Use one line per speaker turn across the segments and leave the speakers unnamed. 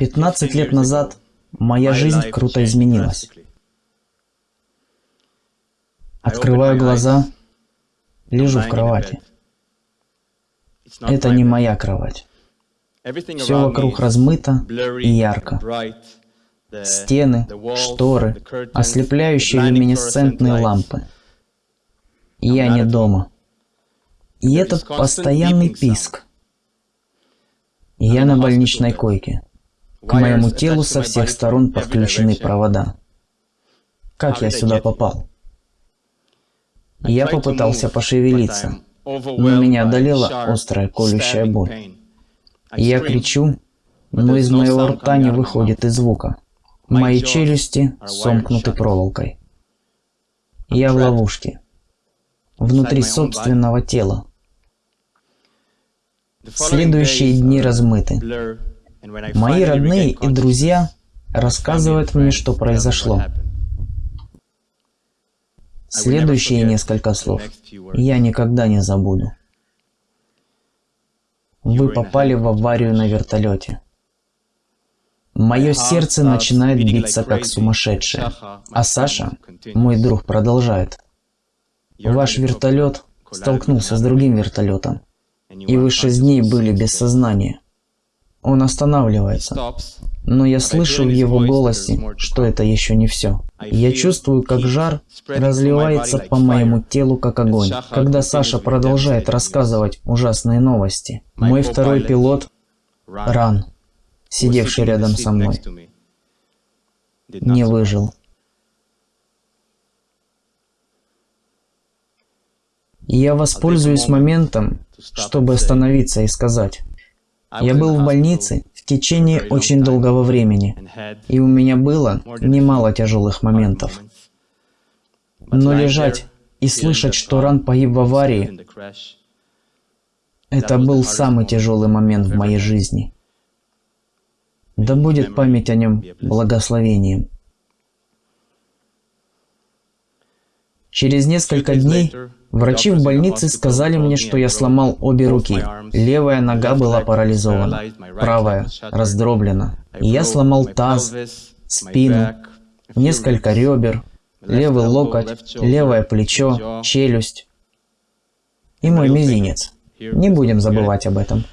15 лет назад моя жизнь круто изменилась. Открываю глаза, лежу в кровати. Это не моя кровать. Все вокруг размыто и ярко. Стены, шторы, ослепляющие люминесцентные лампы. Я не дома. И этот постоянный писк. Я на больничной койке. К моему телу со всех сторон подключены провода. Как я сюда попал? Я попытался пошевелиться, но меня одолела острая колющая боль. Я кричу, но из моего рта не выходит и звука. Мои челюсти сомкнуты проволокой. Я в ловушке. Внутри собственного тела. Следующие дни размыты. Мои родные и друзья рассказывают мне, что произошло. Следующие несколько слов я никогда не забуду. Вы попали в аварию на вертолете. Мое сердце начинает биться как сумасшедшее. А Саша, мой друг, продолжает. Ваш вертолет столкнулся с другим вертолетом, и вы шесть дней были без сознания. Он останавливается, но я слышу в его голосе, что это еще не все. Я чувствую, как жар разливается по моему телу, как огонь. Когда Саша продолжает рассказывать ужасные новости, мой второй пилот, Ран, сидевший рядом со мной, не выжил. я воспользуюсь моментом, чтобы остановиться и сказать. Я был в больнице в течение очень долгого времени, и у меня было немало тяжелых моментов. Но лежать и слышать, что Ран погиб в аварии, это был самый тяжелый момент в моей жизни. Да будет память о нем благословением. Через несколько дней врачи в больнице сказали мне, что я сломал обе руки. Левая нога была парализована, правая раздроблена. И я сломал таз, спину, несколько ребер, левый локоть, левое плечо, челюсть и мой мизинец. Не будем забывать об этом.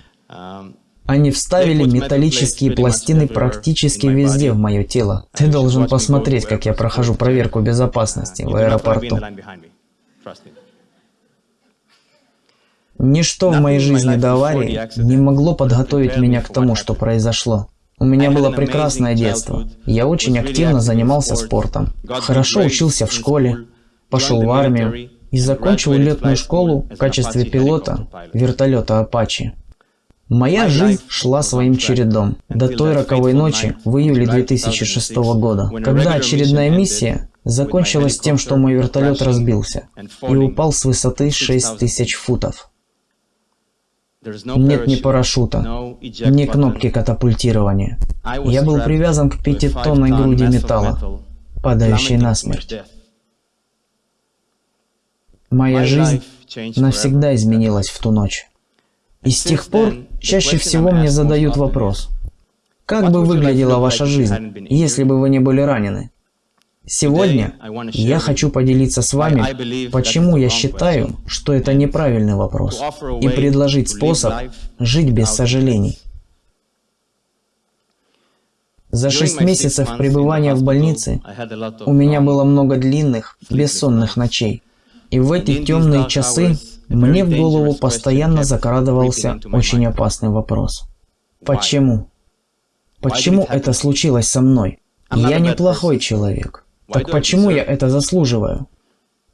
Они вставили металлические пластины практически везде в мое тело. Ты должен посмотреть, как я прохожу проверку безопасности в аэропорту. Ничто в моей жизни до аварии не могло подготовить меня к тому, что произошло. У меня было прекрасное детство. Я очень активно занимался спортом. Хорошо учился в школе, пошел в армию и закончил летную школу в качестве пилота вертолета Apache. Моя жизнь шла своим чередом до той роковой ночи в июле 2006 года, когда очередная миссия закончилась тем, что мой вертолет разбился и упал с высоты 6000 футов. Нет ни парашюта, ни кнопки катапультирования. Я был привязан к пятитонной груди металла, падающей на смерть. Моя жизнь навсегда изменилась в ту ночь. И с тех пор чаще всего мне задают вопрос, как бы выглядела ваша жизнь, если бы вы не были ранены? Сегодня я хочу поделиться с вами, почему я считаю, что это неправильный вопрос, и предложить способ жить без сожалений. За шесть месяцев пребывания в больнице у меня было много длинных, бессонных ночей. И в эти темные часы мне в голову постоянно закрадывался очень опасный вопрос. Почему? Почему это случилось со мной? Я неплохой человек. Так почему я это заслуживаю?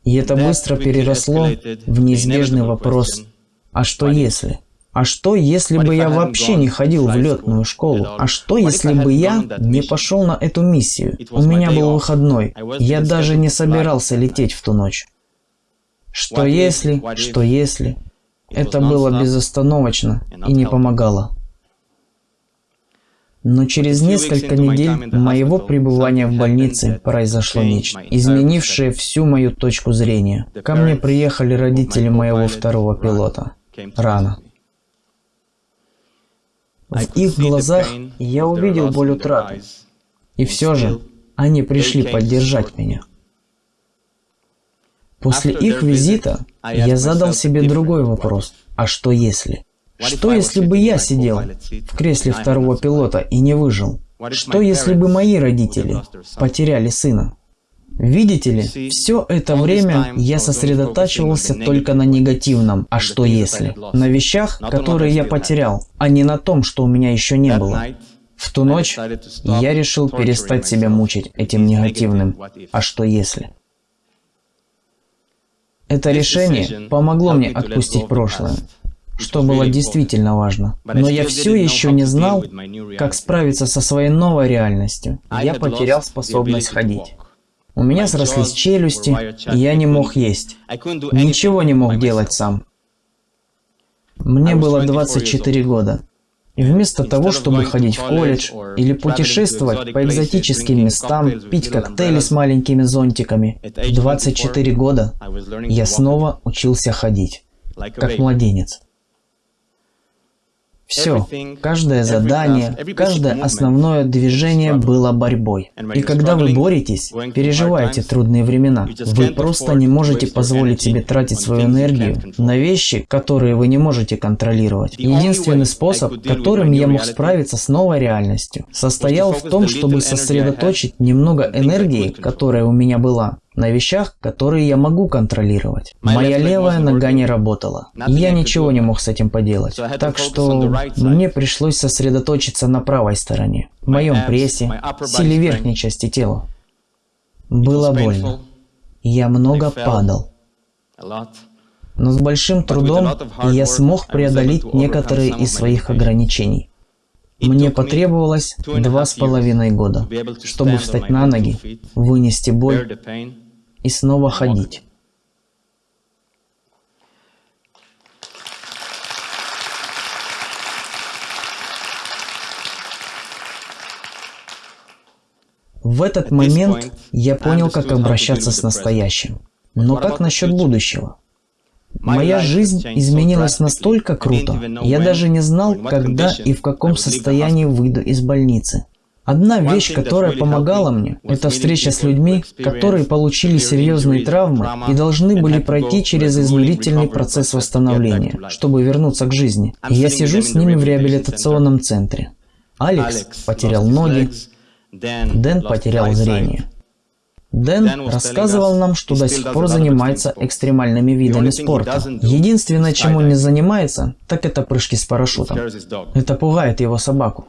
И это быстро переросло в неизбежный вопрос «А что если?». А что, если бы я вообще не ходил в летную школу? А что, если бы я не пошел на эту миссию? У меня был выходной. Я даже не собирался лететь в ту ночь. Что если, что если? Это было безостановочно и не помогало. Но через несколько недель моего пребывания в больнице произошло нечто, изменившее всю мою точку зрения. Ко мне приехали родители моего второго пилота. Рано. В их глазах я увидел боль утраты. И все же они пришли поддержать меня. После их визита я задал себе другой вопрос. А что если? Что если бы я сидел в кресле второго пилота и не выжил? Что если бы мои родители потеряли сына? Видите ли, все это время я сосредотачивался только на негативном «а что если?», на вещах, которые я потерял, а не на том, что у меня еще не было. В ту ночь я решил перестать себя мучить этим негативным «а что если?». Это решение помогло мне отпустить прошлое, что было действительно важно. Но я все еще не знал, как справиться со своей новой реальностью. Я потерял способность ходить. У меня срослись челюсти, и я не мог есть. Ничего не мог делать сам. Мне было 24 года. И вместо того, чтобы ходить в колледж или путешествовать по экзотическим местам, пить коктейли с маленькими зонтиками, в 24 года я снова учился ходить, как младенец. Все, каждое задание, каждое основное движение было борьбой. И когда вы боретесь, переживаете трудные времена, вы просто не можете позволить себе тратить свою энергию на вещи, которые вы не можете контролировать. Единственный способ, которым я мог справиться с новой реальностью, состоял в том, чтобы сосредоточить немного энергии, которая у меня была, на вещах, которые я могу контролировать. Моя левая нога не работала, и я ничего не мог с этим поделать. Так что мне пришлось сосредоточиться на правой стороне, в моем прессе, силе верхней части тела. Было больно. Я много падал. Но с большим трудом я смог преодолеть некоторые из своих ограничений. Мне потребовалось два с половиной года, чтобы встать на ноги, вынести боль и снова ходить. В этот момент я понял, как обращаться с настоящим. Но как насчет будущего? Моя жизнь изменилась настолько круто, я даже не знал, когда и в каком состоянии выйду из больницы. Одна вещь, которая помогала мне, это встреча с людьми, которые получили серьезные травмы и должны были пройти через изнурительный процесс восстановления, чтобы вернуться к жизни. И я сижу с ними в реабилитационном центре. Алекс потерял ноги, Дэн потерял зрение. Дэн рассказывал нам, что до сих пор занимается экстремальными видами спорта. Единственное, чем он не занимается, так это прыжки с парашютом. Это пугает его собаку.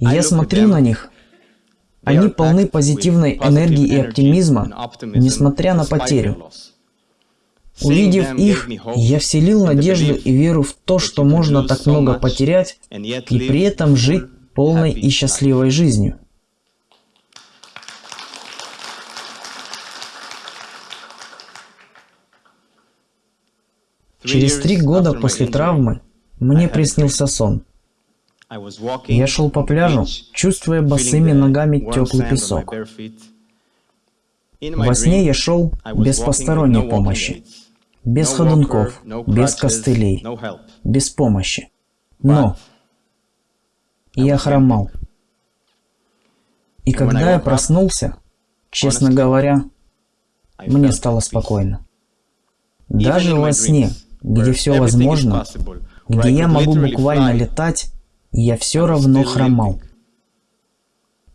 Я смотрю на них. Они полны позитивной энергии и оптимизма, несмотря на потерю. Увидев их, я вселил надежду и веру в то, что можно так много потерять и при этом жить полной и счастливой жизнью. Через три года после травмы мне приснился сон. Я шел по пляжу, чувствуя босыми ногами теплый песок. Во сне я шел без посторонней помощи, без ходунков, без костылей, без помощи. Но я хромал. И когда я проснулся, честно говоря, мне стало спокойно. Даже во сне, где все возможно, где я могу буквально летать, я все равно хромал.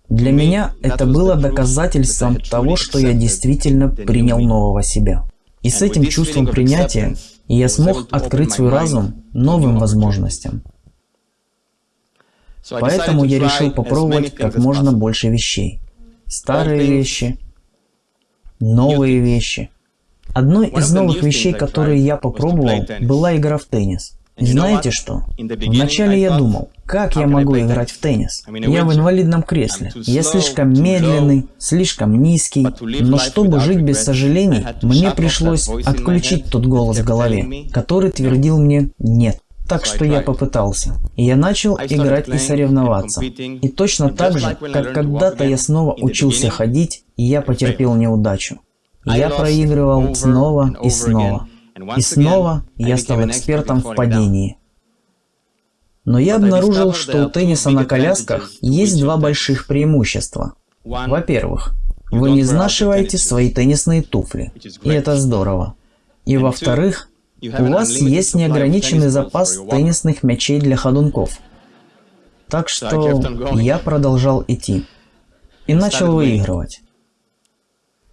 Для меня это было доказательством того, что я действительно принял нового себя. И с этим чувством принятия я смог открыть свой разум новым возможностям. Поэтому я решил попробовать как можно больше вещей. Старые вещи, новые вещи. Одной из новых вещей, которые я попробовал, была игра в теннис. Знаете что? Вначале я думал, как я могу играть в теннис? Я в инвалидном кресле. Я слишком медленный, слишком низкий. Но чтобы жить без сожалений, мне пришлось отключить тот голос в голове, который твердил мне «нет». Так что я попытался. И я начал играть и соревноваться. И точно так же, как когда-то я снова учился ходить, и я потерпел неудачу. Я проигрывал снова и снова. И снова я стал экспертом в падении. Но я обнаружил, что у тенниса на колясках есть два больших преимущества. Во-первых, вы не изнашиваете свои теннисные туфли, и это здорово. И во-вторых, у вас есть неограниченный запас теннисных мячей для ходунков. Так что я продолжал идти. И начал выигрывать.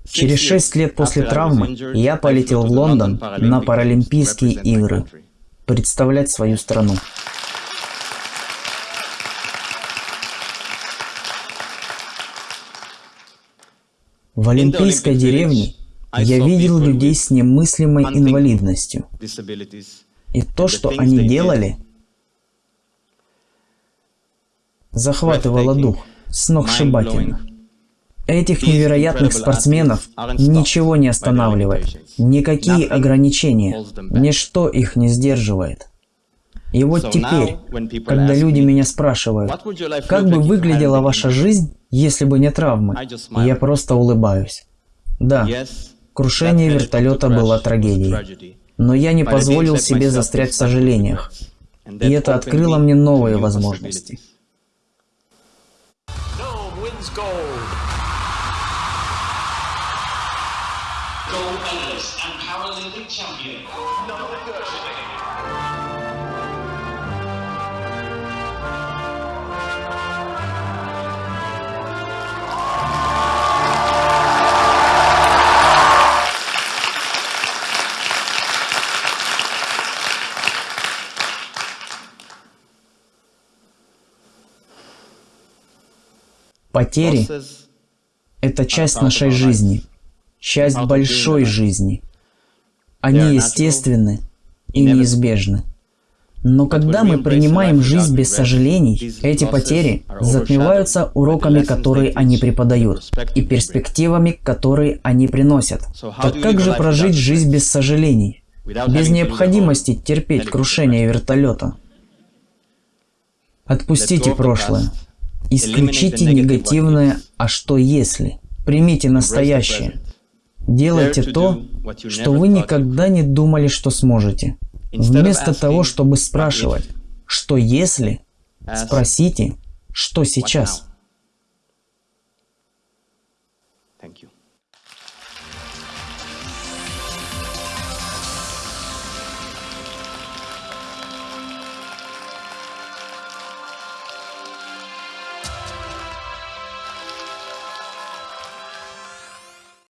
Через шесть лет после травмы я полетел в Лондон на Паралимпийские игры представлять свою страну. В Олимпийской деревне я видел людей с немыслимой инвалидностью. И то, что они делали, захватывало дух, сногсшибательно. Этих невероятных спортсменов ничего не останавливает, никакие ограничения, ничто их не сдерживает. И вот теперь, когда люди меня спрашивают, как бы выглядела ваша жизнь, если бы не травмы, я просто улыбаюсь. Да, крушение вертолета было трагедией, но я не позволил себе застрять в сожалениях, и это открыло мне новые возможности. Gold medalist and Paralympic champion. Потери – это часть нашей жизни часть большой жизни. Они естественны и неизбежны. Но когда мы принимаем жизнь без сожалений, эти потери затмеваются уроками, которые они преподают, и перспективами, которые они приносят. Так как же прожить жизнь без сожалений, без необходимости терпеть крушение вертолета? Отпустите прошлое. Исключите негативное «а что если?». Примите настоящее. Делайте то, что вы никогда не думали, что сможете. Вместо того, чтобы спрашивать, что если, спросите, что сейчас.